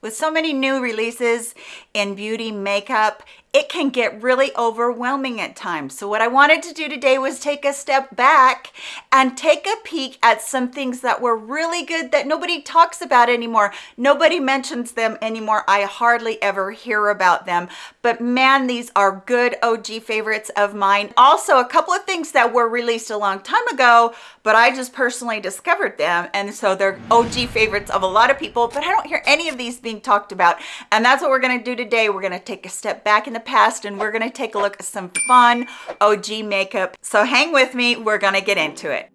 with so many new releases in beauty makeup, it can get really overwhelming at times. So what I wanted to do today was take a step back and take a peek at some things that were really good that nobody talks about anymore. Nobody mentions them anymore. I hardly ever hear about them, but man, these are good OG favorites of mine. Also, a couple of things that were released a long time ago, but I just personally discovered them. And so they're OG favorites of a lot of people, but I don't hear any of these being talked about. And that's what we're gonna do today. We're gonna take a step back in the past and we're gonna take a look at some fun OG makeup. So hang with me, we're gonna get into it.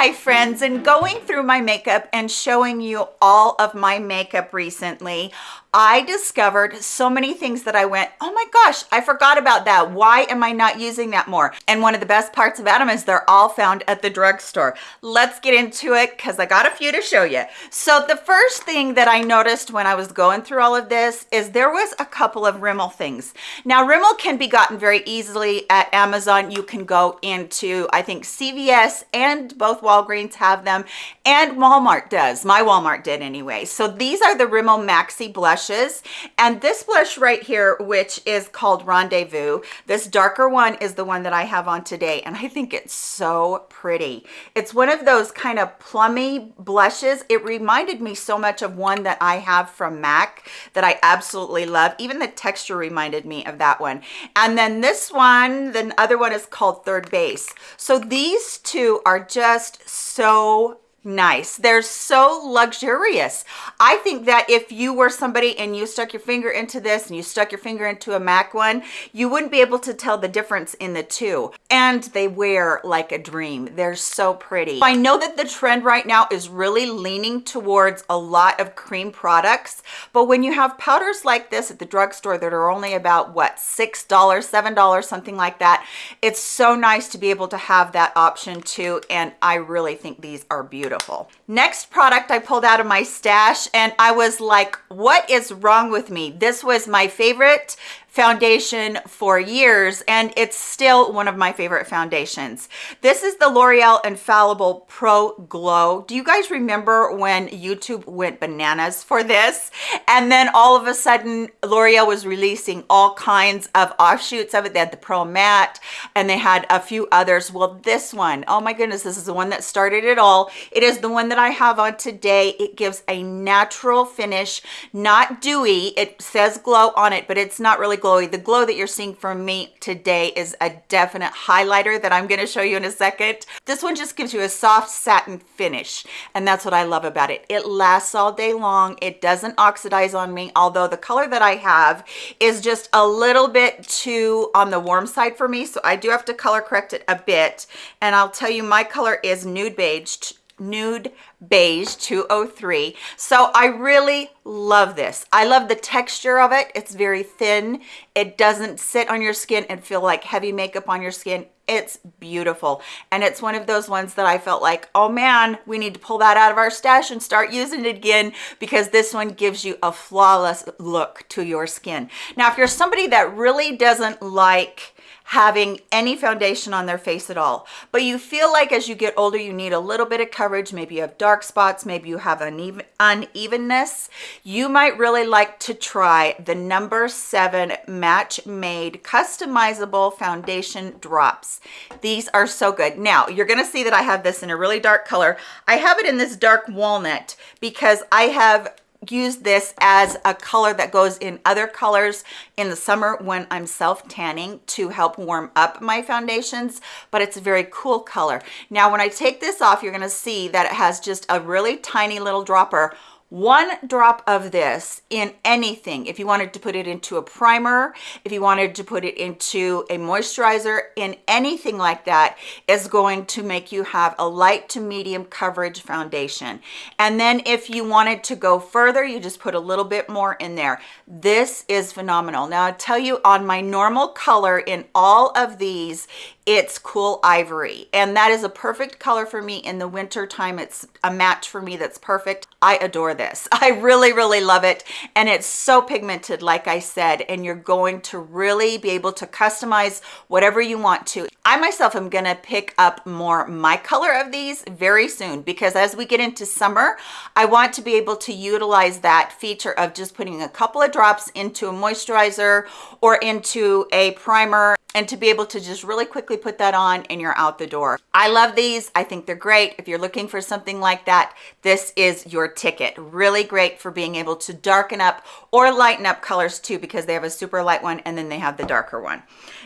Hi friends, and going through my makeup and showing you all of my makeup recently, I discovered so many things that I went, oh my gosh, I forgot about that. Why am I not using that more? And one of the best parts about them is they're all found at the drugstore. Let's get into it because I got a few to show you. So the first thing that I noticed when I was going through all of this is there was a couple of Rimmel things. Now Rimmel can be gotten very easily at Amazon. You can go into, I think CVS and both Walgreens have them and Walmart does. My Walmart did anyway. So these are the Rimmel Maxi Blush blushes. And this blush right here which is called rendezvous this darker one is the one that i have on today and i think it's so pretty. It's one of those kind of plummy blushes. It reminded me so much of one that i have from mac that i absolutely love. Even the texture reminded me of that one. And then this one the other one is called third base. So these two are just so nice. They're so luxurious. I think that if you were somebody and you stuck your finger into this and you stuck your finger into a mac one you wouldn't be able to tell the difference in the two. And they wear like a dream. They're so pretty. I know that the trend right now is really leaning towards a lot of cream products but when you have powders like this at the drugstore that are only about what six dollars seven dollars something like that it's so nice to be able to have that option too and i really think these are beautiful beautiful. Next product I pulled out of my stash and I was like, what is wrong with me? This was my favorite foundation for years and it's still one of my favorite foundations. This is the l'oreal infallible pro glow. Do you guys remember when youtube went bananas for this? And then all of a sudden l'oreal was releasing all kinds of offshoots of it. They had the pro matte and they had a few others. Well this one oh my goodness this is the one that started it all. It is the one that i have on today. It gives a natural finish not dewy. It says glow on it but it's not really glowy. The glow that you're seeing from me today is a definite highlighter that i'm going to show you in a second. This one just gives you a soft satin finish and that's what i love about it. It lasts all day long. It doesn't oxidize on me although the color that i have is just a little bit too on the warm side for me so i do have to color correct it a bit. And i'll tell you my color is nude beige nude beige 203 so i really love this. I love the texture of it. It's very thin. It doesn't sit on your skin and feel like heavy makeup on your skin. It's beautiful. And it's one of those ones that i felt like oh man we need to pull that out of our stash and start using it again because this one gives you a flawless look to your skin. Now if you're somebody that really doesn't like having any foundation on their face at all. But you feel like as you get older you need a little bit of coverage maybe you have dark spots. Maybe you have uneven unevenness. You might really like to try the number seven match made customizable foundation drops. These are so good. Now you're going to see that i have this in a really dark color. I have it in this dark walnut because i have use this as a color that goes in other colors in the summer when I'm self tanning to help warm up my foundations but it's a very cool color. Now when I take this off you're going to see that it has just a really tiny little dropper one drop of this in anything. If you wanted to put it into a primer if you wanted to put it into a moisturizer in anything like that is going to make you have a light to medium coverage foundation. And then if you wanted to go further you just put a little bit more in there. This is phenomenal. Now i tell you on my normal color in all of these it's cool ivory. And that is a perfect color for me in the winter time. It's a match for me that's perfect. I adore this. I really really love it. And it's so pigmented like i said and you're going to really be able to customize whatever you want to. I myself am gonna pick up more my color of these very soon because as we get into summer i want to be able to utilize that feature of just putting a couple of drops into a moisturizer or into a primer and to be able to just really quickly put that on and you're out the door. I love these. I think they're great. If you're looking for something like that, this is your ticket. Really great for being able to darken up or lighten up colors too because they have a super light one and then they have the darker one.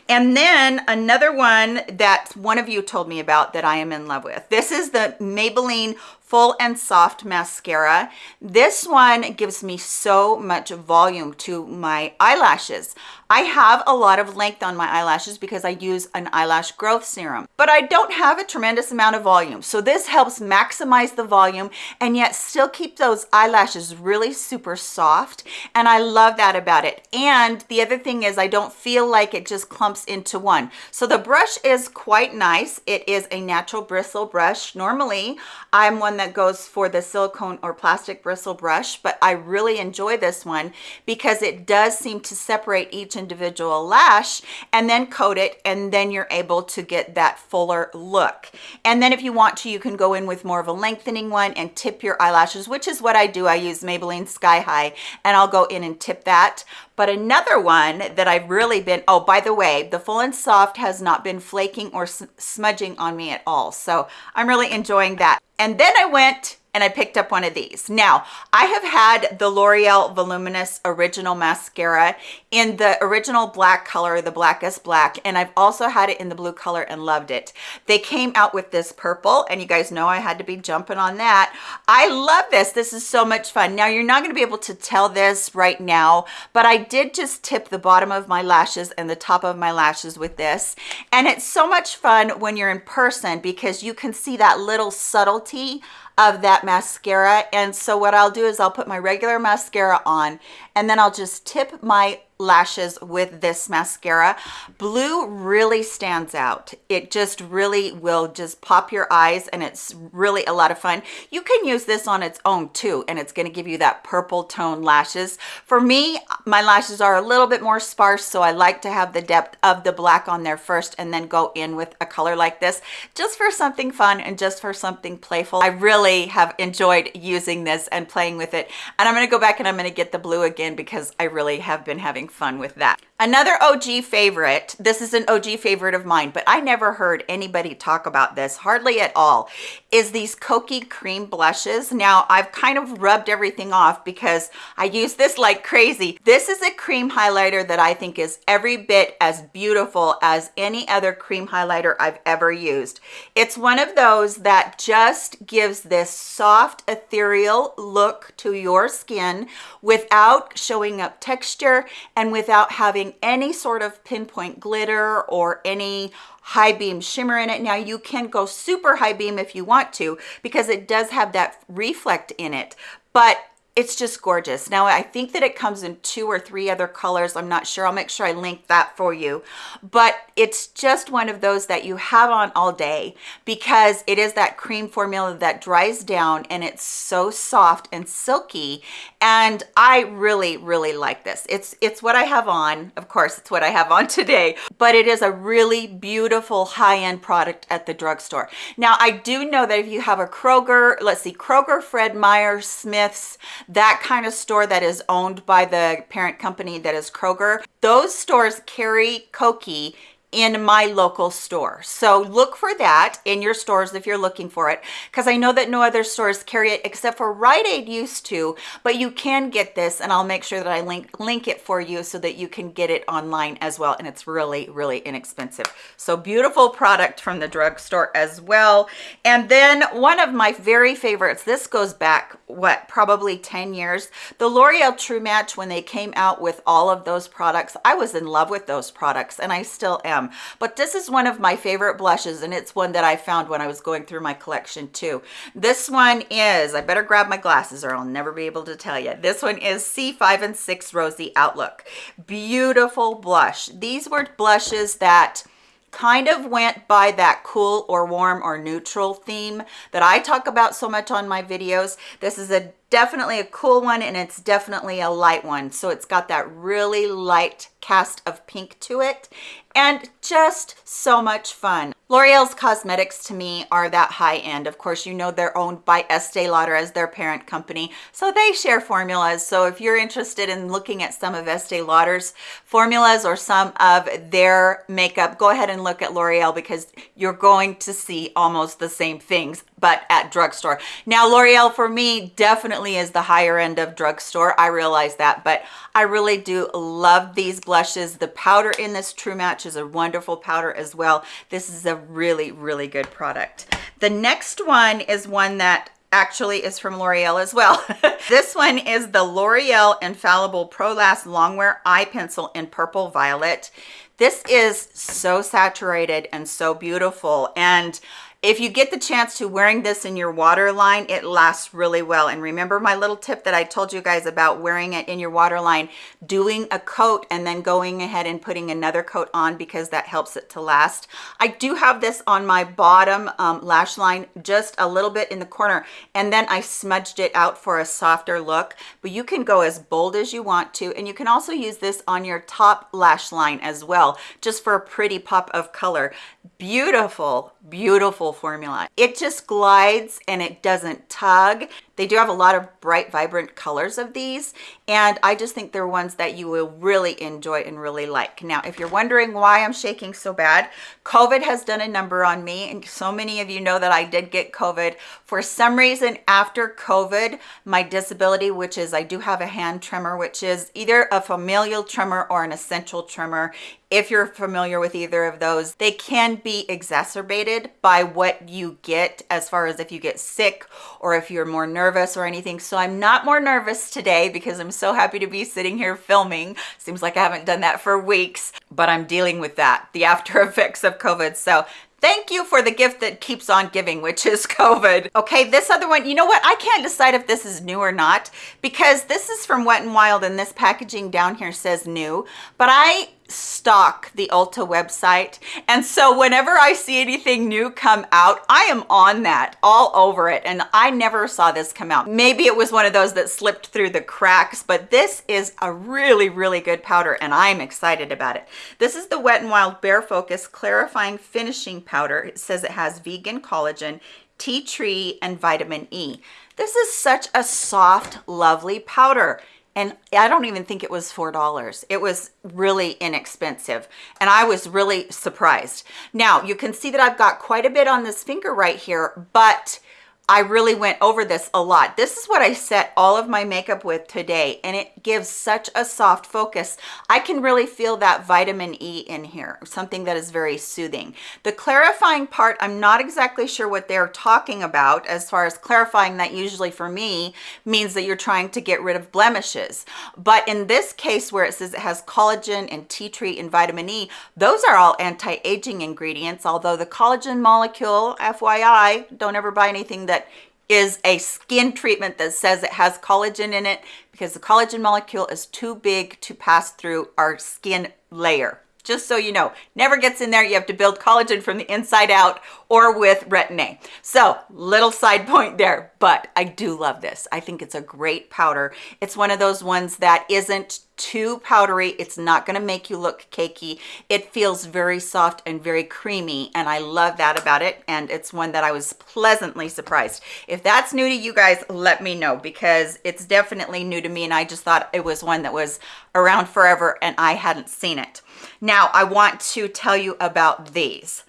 And then another one that one of you told me about that I am in love with. This is the Maybelline full and soft mascara this one gives me so much volume to my eyelashes i have a lot of length on my eyelashes because i use an eyelash growth serum but i don't have a tremendous amount of volume. So this helps maximize the volume and yet still keep those eyelashes really super soft and i love that about it. And the other thing is i don't feel like it just clumps into one. So the brush is quite nice. It is a natural bristle brush. Normally i'm one that goes for the silicone or plastic bristle brush, but I really enjoy this one because it does seem to separate each individual lash and then coat it and then you're able to get that fuller look. And then if you want to, you can go in with more of a lengthening one and tip your eyelashes, which is what I do. I use Maybelline Sky High and I'll go in and tip that. But another one that I've really been, oh, by the way, the Full and Soft has not been flaking or smudging on me at all. So I'm really enjoying that. And then I went and I picked up one of these. Now, I have had the L'Oreal Voluminous Original Mascara in the original black color, the blackest black, and I've also had it in the blue color and loved it. They came out with this purple, and you guys know I had to be jumping on that. I love this. This is so much fun. Now, you're not gonna be able to tell this right now, but I did just tip the bottom of my lashes and the top of my lashes with this, and it's so much fun when you're in person because you can see that little subtlety of that mascara. And so what I'll do is I'll put my regular mascara on and then I'll just tip my lashes with this mascara. Blue really stands out. It just really will just pop your eyes and it's really a lot of fun. You can use this on its own too and it's going to give you that purple tone lashes. For me, my lashes are a little bit more sparse so I like to have the depth of the black on there first and then go in with a color like this just for something fun and just for something playful. I really have enjoyed using this and playing with it and I'm going to go back and I'm going to get the blue again because I really have been having fun with that. Another OG favorite, this is an OG favorite of mine, but I never heard anybody talk about this, hardly at all, is these Kokie Cream Blushes. Now, I've kind of rubbed everything off because I use this like crazy. This is a cream highlighter that I think is every bit as beautiful as any other cream highlighter I've ever used. It's one of those that just gives this soft, ethereal look to your skin without showing up texture and without having any sort of pinpoint glitter or any high beam shimmer in it. Now you can go super high beam if you want to because it does have that reflect in it, but it's just gorgeous. Now i think that it comes in two or three other colors. I'm not sure. I'll make sure i link that for you. But it's just one of those that you have on all day because it is that cream formula that dries down and it's so soft and silky. And i really really like this. It's it's what i have on. Of course it's what i have on today. But it is a really beautiful high-end product at the drugstore. Now i do know that if you have a kroger let's see kroger fred meyer smith's that kind of store that is owned by the parent company that is Kroger, those stores carry Kokie in my local store. So look for that in your stores if you're looking for it, because I know that no other stores carry it except for Rite Aid used to, but you can get this and I'll make sure that I link, link it for you so that you can get it online as well. And it's really, really inexpensive. So beautiful product from the drugstore as well. And then one of my very favorites, this goes back, what, probably 10 years, the L'Oreal True Match, when they came out with all of those products, I was in love with those products and I still am them. But this is one of my favorite blushes and it's one that I found when I was going through my collection too. This one is I better grab my glasses or I'll never be able to tell you this one is C5 and 6 Rosy Outlook. Beautiful blush. These were blushes that kind of went by that cool or warm or neutral theme that I talk about so much on my videos. This is a definitely a cool one and it's definitely a light one. So it's got that really light cast of pink to it and just so much fun. L'Oreal's cosmetics to me are that high end. Of course, you know they're owned by Estee Lauder as their parent company, so they share formulas. So if you're interested in looking at some of Estee Lauder's formulas or some of their makeup, go ahead and look at L'Oreal because you're going to see almost the same things but at drugstore. Now, L'Oreal for me definitely is the higher end of drugstore. I realize that, but I really do love these blushes. The powder in this True Match is a wonderful powder as well. This is a really, really good product. The next one is one that actually is from L'Oreal as well. this one is the L'Oreal Infallible Pro Last Longwear Eye Pencil in Purple Violet. This is so saturated and so beautiful. And if you get the chance to wearing this in your waterline, it lasts really well. And remember my little tip that I told you guys about wearing it in your waterline, doing a coat and then going ahead and putting another coat on because that helps it to last. I do have this on my bottom um, lash line, just a little bit in the corner, and then I smudged it out for a softer look. But you can go as bold as you want to, and you can also use this on your top lash line as well, just for a pretty pop of color. Beautiful, beautiful formula. It just glides and it doesn't tug. They do have a lot of bright, vibrant colors of these, and I just think they're ones that you will really enjoy and really like. Now, if you're wondering why I'm shaking so bad, COVID has done a number on me, and so many of you know that I did get COVID. For some reason, after COVID, my disability, which is I do have a hand tremor, which is either a familial tremor or an essential tremor, if you're familiar with either of those, they can be exacerbated by what you get as far as if you get sick or if you're more nervous or anything. So I'm not more nervous today because I'm so happy to be sitting here filming. Seems like I haven't done that for weeks, but I'm dealing with that, the after effects of COVID. So Thank you for the gift that keeps on giving, which is COVID. Okay, this other one, you know what? I can't decide if this is new or not because this is from Wet n Wild and this packaging down here says new, but I stock the Ulta website. And so whenever I see anything new come out, I am on that all over it. And I never saw this come out. Maybe it was one of those that slipped through the cracks, but this is a really, really good powder and I'm excited about it. This is the Wet n Wild Bare Focus Clarifying Finishing Powder. It says it has vegan collagen, tea tree, and vitamin E. This is such a soft, lovely powder and I don't even think it was $4. It was really inexpensive. And I was really surprised. Now you can see that I've got quite a bit on this finger right here, but I really went over this a lot. This is what I set all of my makeup with today, and it gives such a soft focus. I can really feel that vitamin E in here, something that is very soothing. The clarifying part, I'm not exactly sure what they're talking about as far as clarifying that usually for me means that you're trying to get rid of blemishes. But in this case where it says it has collagen and tea tree and vitamin E, those are all anti-aging ingredients, although the collagen molecule, FYI, don't ever buy anything that that is a skin treatment that says it has collagen in it because the collagen molecule is too big to pass through our skin layer. Just so you know never gets in there. You have to build collagen from the inside out or with retin-a so little side point there but i do love this. I think it's a great powder. It's one of those ones that isn't too powdery. It's not going to make you look cakey. It feels very soft and very creamy and i love that about it and it's one that i was pleasantly surprised. If that's new to you guys let me know because it's definitely new to me and i just thought it was one that was around forever and i hadn't seen it. Now, I want to tell you about these.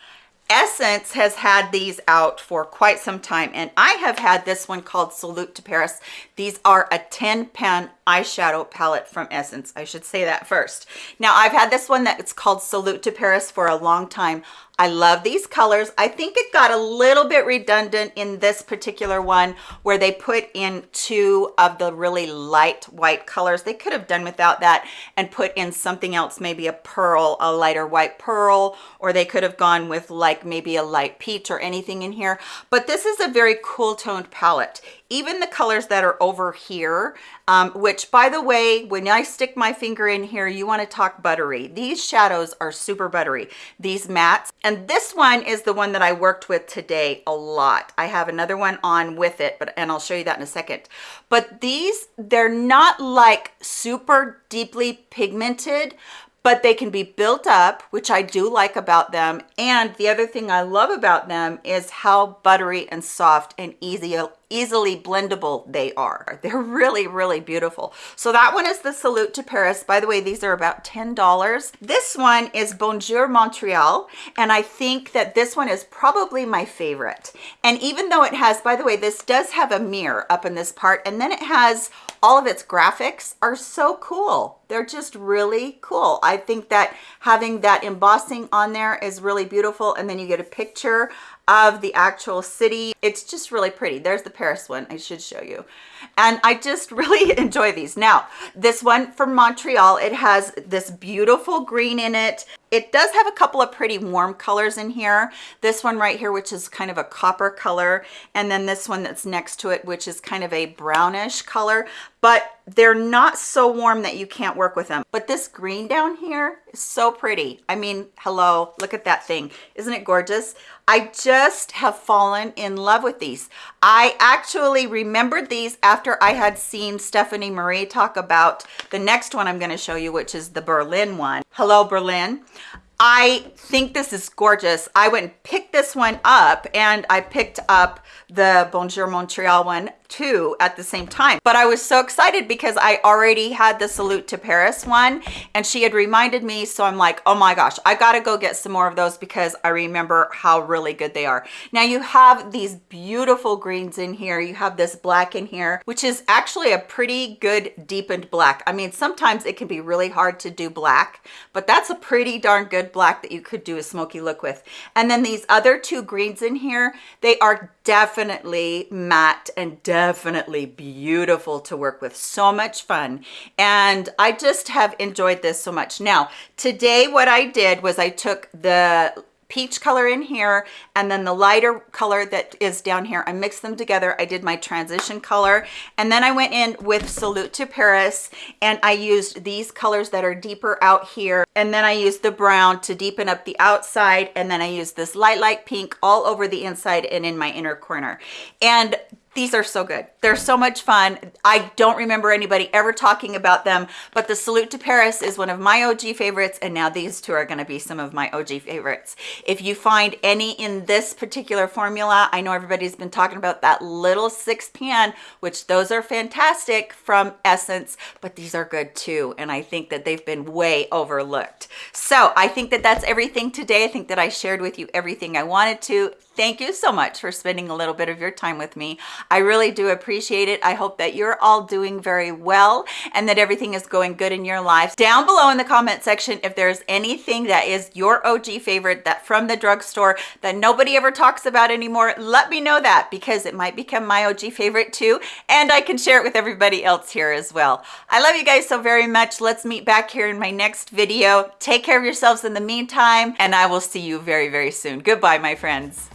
Essence has had these out for quite some time and I have had this one called Salute to Paris. These are a 10 pan eyeshadow palette from Essence. I should say that first. Now I've had this one that's called Salute to Paris for a long time. I love these colors. I think it got a little bit redundant in this particular one where they put in two of the really light white colors. They could have done without that and put in something else, maybe a pearl, a lighter white pearl, or they could have gone with like maybe a light peach or anything in here. But this is a very cool toned palette even the colors that are over here, um, which by the way, when I stick my finger in here, you wanna talk buttery. These shadows are super buttery, these mattes. And this one is the one that I worked with today a lot. I have another one on with it, but and I'll show you that in a second. But these, they're not like super deeply pigmented, but they can be built up, which I do like about them. And the other thing I love about them is how buttery and soft and easy easily blendable they are. They're really, really beautiful. So that one is the Salute to Paris. By the way, these are about $10. This one is Bonjour Montreal. And I think that this one is probably my favorite. And even though it has, by the way, this does have a mirror up in this part, and then it has all of its graphics are so cool. They're just really cool. I think that having that embossing on there is really beautiful. And then you get a picture of the actual city. It's just really pretty. There's the Paris one I should show you. And I just really enjoy these. Now, this one from Montreal, it has this beautiful green in it. It does have a couple of pretty warm colors in here. This one right here, which is kind of a copper color. And then this one that's next to it, which is kind of a brownish color. But they're not so warm that you can't work with them. But this green down here is so pretty. I mean, hello, look at that thing. Isn't it gorgeous? I just have fallen in love with these. I actually remembered these after I had seen Stephanie Marie talk about the next one I'm going to show you, which is the Berlin one. Hello, Berlin. I think this is gorgeous. I went and picked this one up and I picked up the Bonjour Montreal one too at the same time. But I was so excited because I already had the Salute to Paris one and she had reminded me. So I'm like, oh my gosh, I gotta go get some more of those because I remember how really good they are. Now you have these beautiful greens in here. You have this black in here, which is actually a pretty good deepened black. I mean, sometimes it can be really hard to do black, but that's a pretty darn good black that you could do a smoky look with. And then these other two greens in here, they are definitely matte and definitely beautiful to work with. So much fun. And i just have enjoyed this so much. Now today what i did was i took the peach color in here and then the lighter color that is down here. I mixed them together. I did my transition color and then I went in with Salute to Paris and I used these colors that are deeper out here and then I used the brown to deepen up the outside and then I used this light light pink all over the inside and in my inner corner. And these are so good. They're so much fun. I don't remember anybody ever talking about them, but the Salute to Paris is one of my OG favorites, and now these two are gonna be some of my OG favorites. If you find any in this particular formula, I know everybody's been talking about that little six pan, which those are fantastic from Essence, but these are good too, and I think that they've been way overlooked. So I think that that's everything today. I think that I shared with you everything I wanted to. Thank you so much for spending a little bit of your time with me. I really do appreciate it. I hope that you're all doing very well and that everything is going good in your life. Down below in the comment section, if there's anything that is your OG favorite that from the drugstore that nobody ever talks about anymore, let me know that because it might become my OG favorite too. And I can share it with everybody else here as well. I love you guys so very much. Let's meet back here in my next video. Take care of yourselves in the meantime, and I will see you very, very soon. Goodbye, my friends.